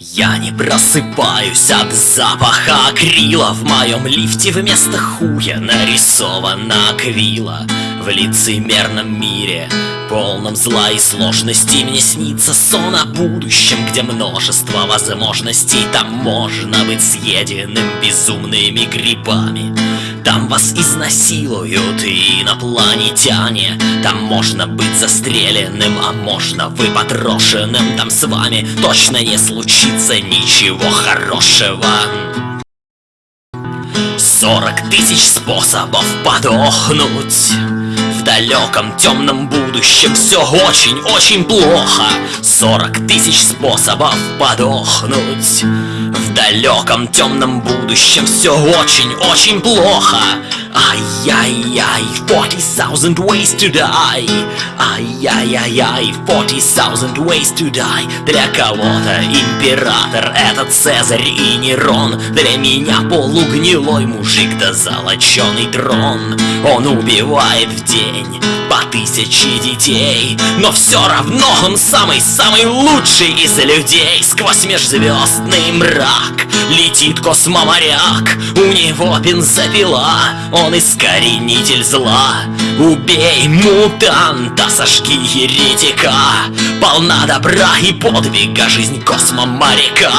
Я не просыпаюсь от запаха акрила. В моем лифте вместо хуя нарисована аквила. В лицемерном мире, полном зла и сложностей Мне снится сон о будущем, где множество возможностей. Там можно быть съеденным безумными грибами там вас изнасилуют и инопланетяне. Там можно быть застреленным, а можно вы потрошенным Там с вами точно не случится ничего хорошего. Сорок тысяч способов подохнуть далеком темном будущем. Все очень-очень плохо. Сорок тысяч способов подохнуть. В далеком темном будущем все очень-очень плохо Ай-яй-яй, 40,000 ways to die. Ай-яй-яй-яй, 40,000 ways to die. Для кого-то император это Цезарь и Нерон. Для меня полугнилой мужик да золоченый трон Он убивает в день по тысяче детей Но все равно он самый-самый лучший из людей. Сквозь межзвездный мрак летит космоморяк У него бензопила, он искоренитель зла. Убей мутанта, сожги еретика Полна добра и подвига жизнь космоморяка.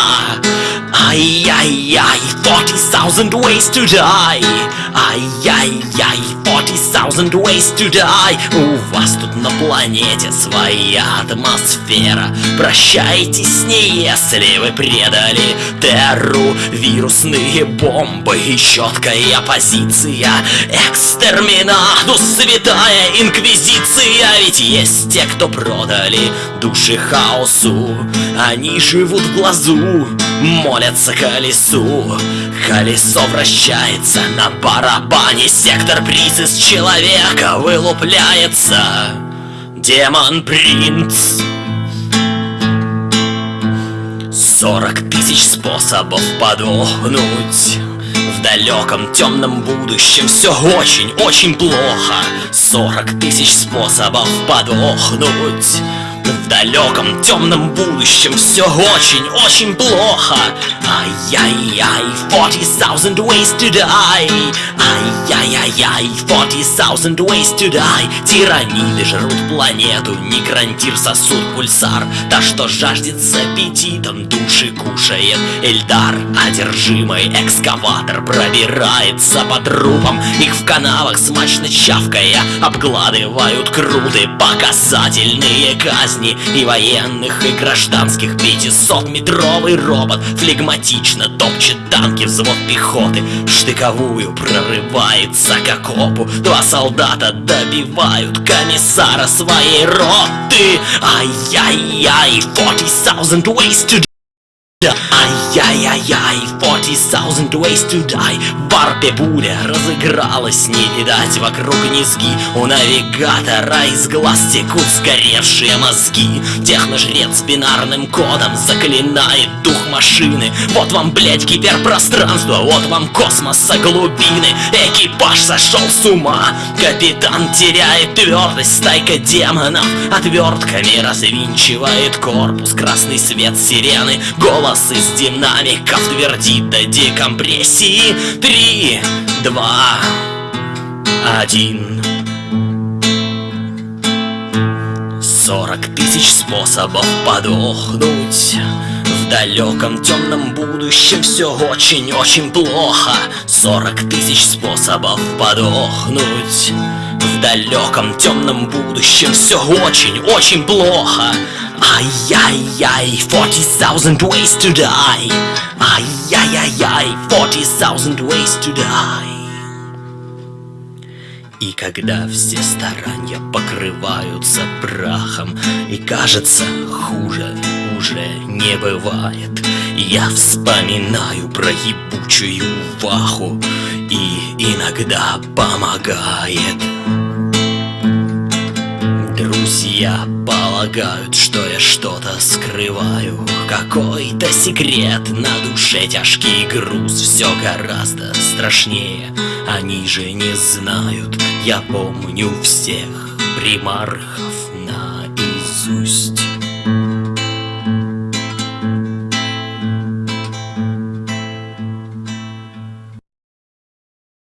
Ай-яй-яй, 40,000 ways to die 40,000 ways to die. У вас тут на планете своя атмосфера. Прощайтесь с ней, если вы предали терру. Вирусные бомбы и четкая позиция. Экстерминатус, святая инквизиция. Ведь есть те, кто продали души хаосу. Они живут в глазу, молятся колесу. Колесо вращается на барабане. Сектор приз из человека вылупляется. Демон принц. Сорок тысяч способов подохнуть. В далеком темном будущем все очень-очень плохо. Сорок тысяч способов подохнуть в далеком темном будущем. Все очень-очень плохо. Ай-яй-яй, 40,000 ways to die Ай-яй-яй-яй, 40,000 ways to die Тираниды жрут планету, некрантир сосуд пульсар. Та, что жаждет с аппетитом, души кушает Эльдар, одержимый экскаватор Пробирается по трупам, их в канавах смачно чавкая Обгладывают круты, показательные казни и военных, и гражданских. 500-метровый робот флегматично топчет танки взвод пехоты В штыковую прорывается к окопу. Два солдата добивают комиссара своей роты. Ай-яй-яй, 40,000 ways to Ай-яй-яй-яй, 40,000 ways to die В варпе буря разыгралась, не видать вокруг низги. У навигатора из глаз текут сгоревшие мозги. Техножрец бинарным кодом заклинает дух машины. Вот вам, блять, гиперпространство, вот вам космоса глубины. Экипаж сошел с ума, капитан теряет твердость Стайка демонов. Отвертками развинчивает корпус Красный свет сирены, голос из динамиков твердит до декомпрессии. Три, два, один. Сорок тысяч способов подохнуть далеком темном будущем все очень-очень плохо. Сорок тысяч способов подохнуть. В далеком темном будущем все очень-очень плохо. Ай-яй-яй, 40,000 ways to die. Ай-яй-яй-яй, 40,000 ways to die. И когда все старания покрываются прахом И кажется, хуже уже не бывает. Я вспоминаю про ебучую ваху И иногда помогает. Друзья полагают, что я что-то скрываю. Какой-то секрет на душе тяжкий груз. Все гораздо страшнее, они же не знают. Я помню всех примархов наизусть